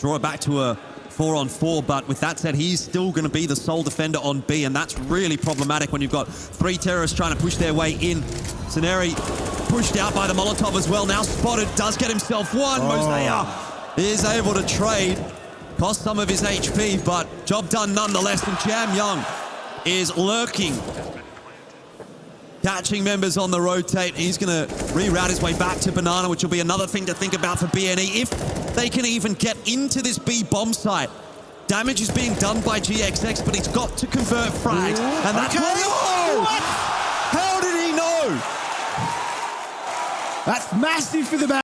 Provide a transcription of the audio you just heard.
draw it back to a four on four. But with that said, he's still going to be the sole defender on B, and that's really problematic when you've got three terrorists trying to push their way in. Saneri pushed out by the Molotov as well. Now spotted, does get himself one. Oh. Moseyuh is able to trade. Cost some of his HP, but job done nonetheless. And JamYoung is lurking. Catching members on the rotate. He's going to reroute his way back to Banana, which will be another thing to think about for BNE. If they can even get into this B bomb site, damage is being done by GXX, but he's got to convert frags. Ooh, and that's okay. what... What? How did he know? That's massive for the